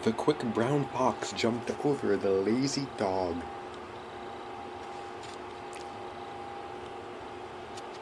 The quick brown fox jumped over the lazy dog.